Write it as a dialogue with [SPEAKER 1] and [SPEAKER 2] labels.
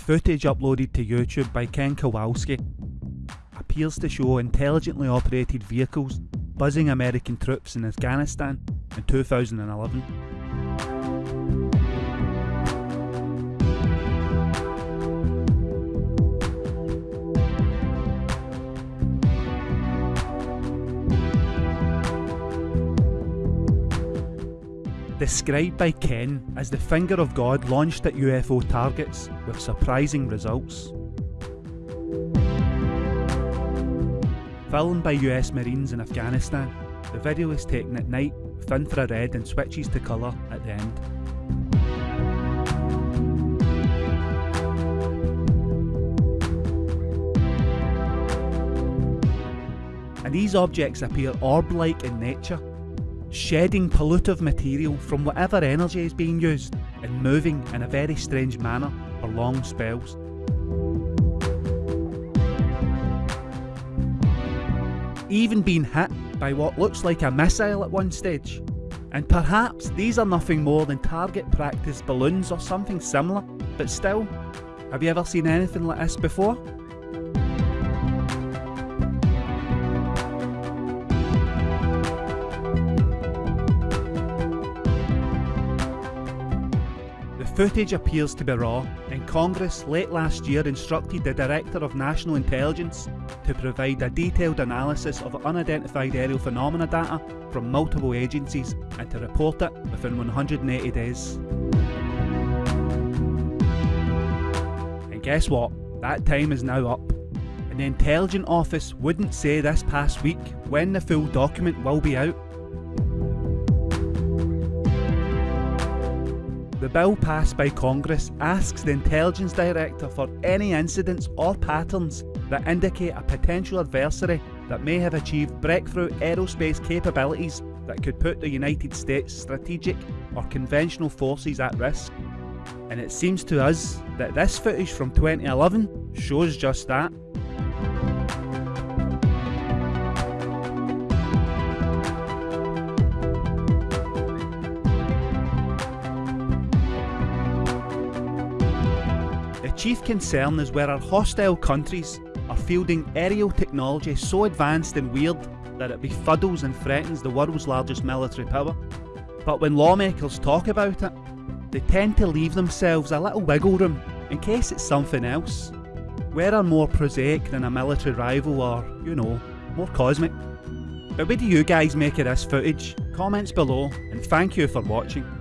[SPEAKER 1] Footage uploaded to YouTube by Ken Kowalski appears to show intelligently operated vehicles buzzing American troops in Afghanistan in 2011. Described by Ken as the finger of God launched at UFO targets with surprising results. Filmed by US Marines in Afghanistan, the video is taken at night with infrared and switches to colour at the end. And these objects appear orb-like in nature, shedding pollutive material from whatever energy is being used and moving in a very strange manner for long spells. even being hit by what looks like a missile at one stage. And perhaps these are nothing more than target practice balloons or something similar, but still, have you ever seen anything like this before? The footage appears to be raw, and Congress late last year instructed the Director of National Intelligence to provide a detailed analysis of unidentified aerial phenomena data from multiple agencies and to report it within 180 days. And guess what? That time is now up. And the Intelligence Office wouldn't say this past week when the full document will be out. The bill passed by Congress asks the Intelligence Director for any incidents or patterns that indicate a potential adversary that may have achieved breakthrough aerospace capabilities that could put the United States strategic or conventional forces at risk. And it seems to us that this footage from 2011 shows just that. Chief concern is where our hostile countries are fielding aerial technology so advanced and weird that it befuddles and threatens the world's largest military power. But when lawmakers talk about it, they tend to leave themselves a little wiggle room in case it's something else. Where are more prosaic than a military rival or, you know, more cosmic. But what do you guys make of this footage? Comments below and thank you for watching.